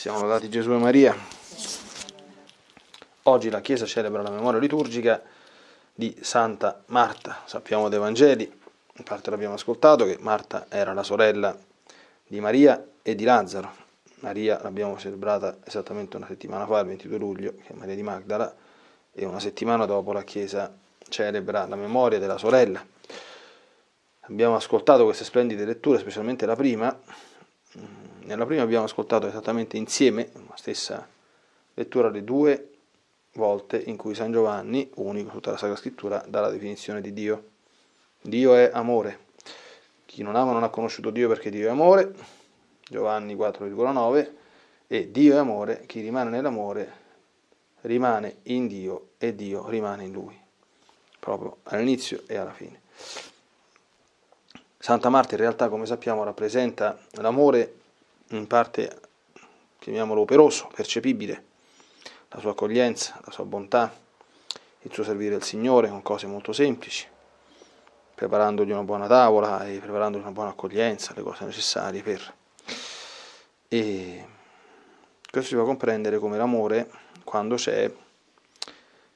Siamo lodati Gesù e Maria. Oggi la Chiesa celebra la memoria liturgica di Santa Marta. Sappiamo dai Vangeli, in parte l'abbiamo ascoltato, che Marta era la sorella di Maria e di Lazzaro. Maria l'abbiamo celebrata esattamente una settimana fa, il 22 luglio, che è Maria di Magdala, e una settimana dopo la Chiesa celebra la memoria della sorella. Abbiamo ascoltato queste splendide letture, specialmente la prima, nella prima abbiamo ascoltato esattamente insieme, la stessa lettura, le due volte in cui San Giovanni, unico tutta la Sacra Scrittura, dà la definizione di Dio. Dio è amore. Chi non ama non ha conosciuto Dio perché Dio è amore, Giovanni 4,9, e Dio è amore, chi rimane nell'amore rimane in Dio e Dio rimane in lui, proprio all'inizio e alla fine. Santa Marta in realtà, come sappiamo, rappresenta l'amore in parte, chiamiamolo operoso, percepibile, la sua accoglienza, la sua bontà, il suo servire al Signore con cose molto semplici, preparandogli una buona tavola e preparandogli una buona accoglienza, le cose necessarie per... E questo si può comprendere come l'amore, quando c'è,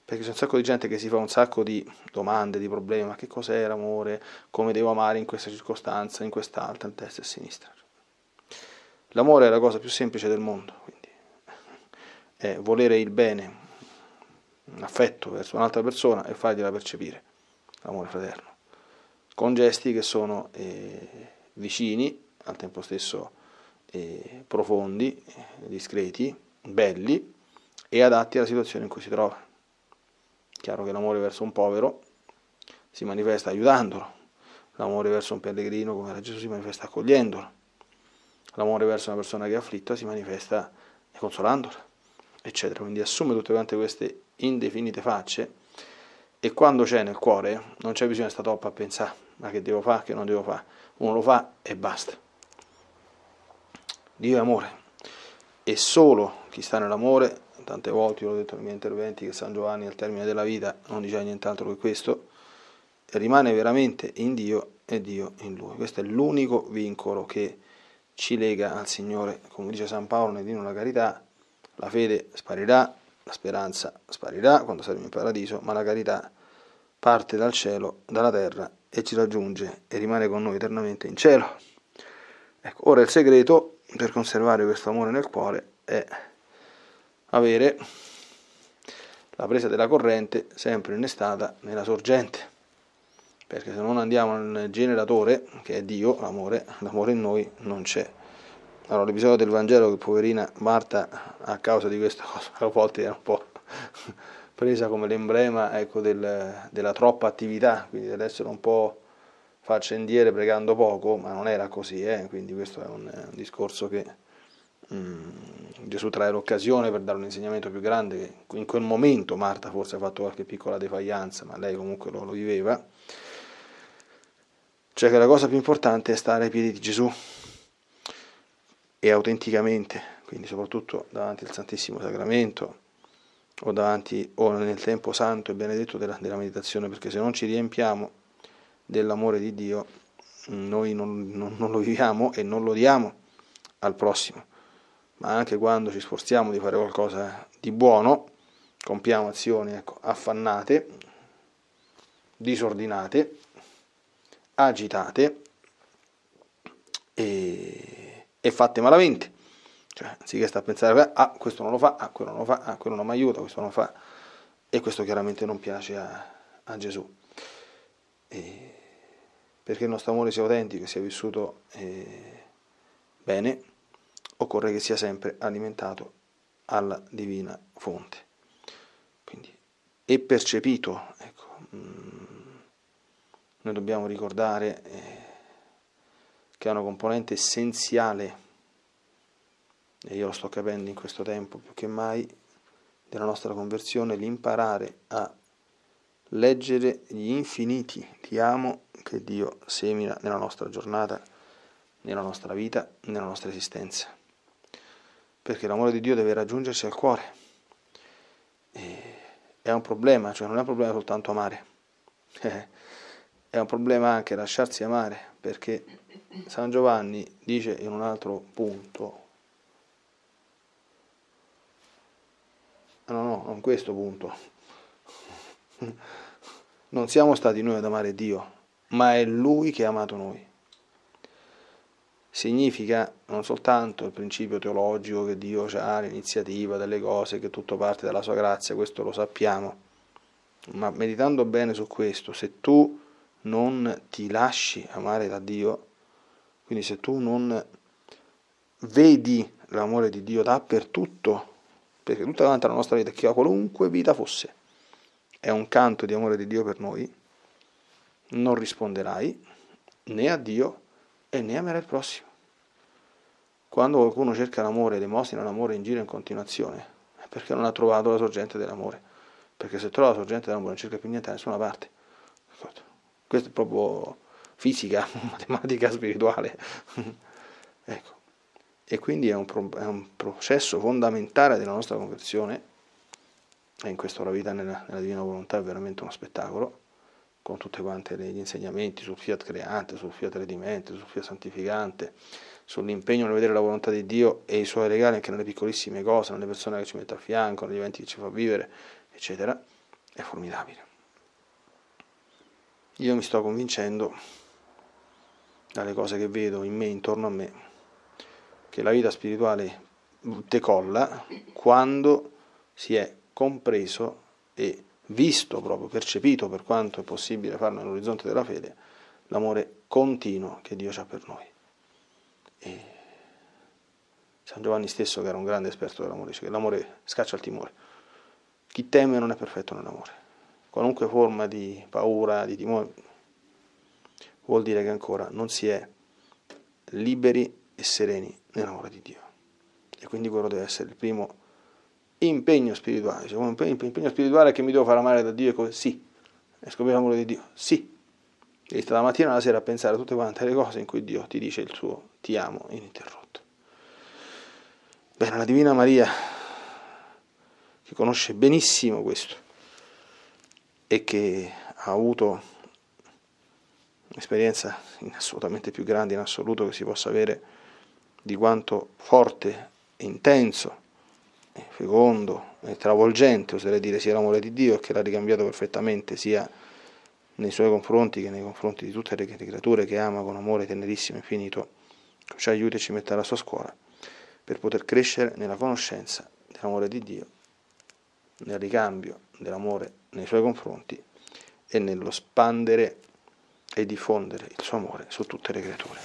perché c'è un sacco di gente che si fa un sacco di domande, di problemi, ma che cos'è l'amore, come devo amare in questa circostanza, in quest'altra, in destra e a sinistra. L'amore è la cosa più semplice del mondo, quindi è volere il bene, un affetto verso un'altra persona e fargliela percepire, l'amore fraterno, con gesti che sono eh, vicini, al tempo stesso eh, profondi, discreti, belli e adatti alla situazione in cui si trova. Chiaro che l'amore verso un povero si manifesta aiutandolo, l'amore verso un pellegrino come era Gesù si manifesta accogliendolo l'amore verso una persona che è afflitta si manifesta consolandola, eccetera. Quindi assume tutte quante queste indefinite facce e quando c'è nel cuore non c'è bisogno di stare troppo a pensare ma che devo fare, che non devo fare. Uno lo fa e basta. Dio è amore e solo chi sta nell'amore, tante volte io l'ho detto nei miei interventi che San Giovanni al termine della vita non diceva nient'altro che questo, rimane veramente in Dio e Dio in lui. Questo è l'unico vincolo che ci lega al Signore, come dice San Paolo nel Dino la carità, la fede sparirà, la speranza sparirà quando saremo in paradiso, ma la carità parte dal cielo, dalla terra e ci raggiunge e rimane con noi eternamente in cielo. Ecco, ora il segreto per conservare questo amore nel cuore è avere la presa della corrente sempre innestata nella sorgente perché se non andiamo nel generatore, che è Dio, l'amore, l'amore in noi non c'è. Allora l'episodio del Vangelo che poverina Marta a causa di questa cosa a volte era un po' presa come l'emblema ecco, del, della troppa attività, quindi dell'essere un po' faccendiere pregando poco, ma non era così, eh? quindi questo è un, un discorso che mm, Gesù trae l'occasione per dare un insegnamento più grande, in quel momento Marta forse ha fatto qualche piccola defaianza, ma lei comunque lo, lo viveva, cioè che la cosa più importante è stare ai piedi di Gesù. E autenticamente, quindi soprattutto davanti al Santissimo Sacramento o, davanti, o nel tempo santo e benedetto della, della meditazione, perché se non ci riempiamo dell'amore di Dio, noi non, non, non lo viviamo e non lo diamo al prossimo, ma anche quando ci sforziamo di fare qualcosa di buono, compiamo azioni ecco, affannate, disordinate, agitate e, e fatte malamente. Cioè, anziché stare a pensare, ah, questo non lo fa, ah, quello non lo fa, ah, quello non mi aiuta, questo non lo fa. E questo chiaramente non piace a, a Gesù. E perché il nostro amore sia autentico, sia vissuto eh, bene, occorre che sia sempre alimentato alla divina fonte. Quindi, e percepito, ecco, mh, mm, noi dobbiamo ricordare eh, che è una componente essenziale, e io lo sto capendo in questo tempo più che mai, della nostra conversione, l'imparare a leggere gli infiniti ti amo che Dio semina nella nostra giornata, nella nostra vita, nella nostra esistenza. Perché l'amore di Dio deve raggiungerci al cuore. E è un problema, cioè non è un problema soltanto amare. è un problema anche lasciarsi amare, perché San Giovanni dice in un altro punto, No, no, non questo punto. Non siamo stati noi ad amare Dio, ma è Lui che ha amato noi. Significa non soltanto il principio teologico che Dio ha l'iniziativa delle cose, che tutto parte dalla sua grazia, questo lo sappiamo, ma meditando bene su questo, se tu non ti lasci amare da Dio, quindi se tu non vedi l'amore di Dio dappertutto, perché tutta davanti alla nostra vita, che qualunque vita fosse, è un canto di amore di Dio per noi, non risponderai né a Dio e né amerai il prossimo. Quando qualcuno cerca l'amore ed emosina l'amore in giro in continuazione, è perché non ha trovato la sorgente dell'amore. Perché se trova la sorgente dell'amore non cerca più niente da nessuna parte. Questo è proprio fisica, matematica spirituale. ecco. E quindi è un, pro, è un, processo fondamentale della nostra conversione, e in questo la vita nella, nella divina volontà è veramente uno spettacolo, con tutti quanti gli insegnamenti sul fiat creante, sul fiat redimente, sul fiat santificante, sull'impegno nel vedere la volontà di Dio e i suoi regali anche nelle piccolissime cose, nelle persone che ci mette a fianco, negli eventi che ci fa vivere, eccetera, è formidabile. Io mi sto convincendo dalle cose che vedo in me, intorno a me, che la vita spirituale decolla quando si è compreso e visto proprio, percepito per quanto è possibile farlo nell'orizzonte della fede, l'amore continuo che Dio ha per noi. E San Giovanni stesso, che era un grande esperto dell'amore, dice che l'amore scaccia il timore. Chi teme non è perfetto nell'amore. Qualunque forma di paura, di timore, vuol dire che ancora non si è liberi e sereni nell'amore di Dio. E quindi quello deve essere il primo impegno spirituale. Cioè, un impegno spirituale che mi devo fare amare da Dio e così. Sì. E scoprire l'amore di Dio. Sì. Devi stare la mattina e la sera a pensare a tutte quante le cose in cui Dio ti dice il suo ti amo ininterrotto. Bene, la Divina Maria, che conosce benissimo questo e che ha avuto un'esperienza assolutamente più grande in assoluto che si possa avere di quanto forte, intenso, fecondo e travolgente, oserei dire, sia l'amore di Dio che l'ha ricambiato perfettamente sia nei suoi confronti che nei confronti di tutte le creature che ama con amore tenerissimo e infinito, ci aiuti e ci metta alla sua scuola per poter crescere nella conoscenza dell'amore di Dio, nel ricambio dell'amore nei suoi confronti e nello spandere e diffondere il suo amore su tutte le creature.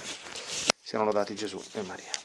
Siano lodati Gesù e Maria.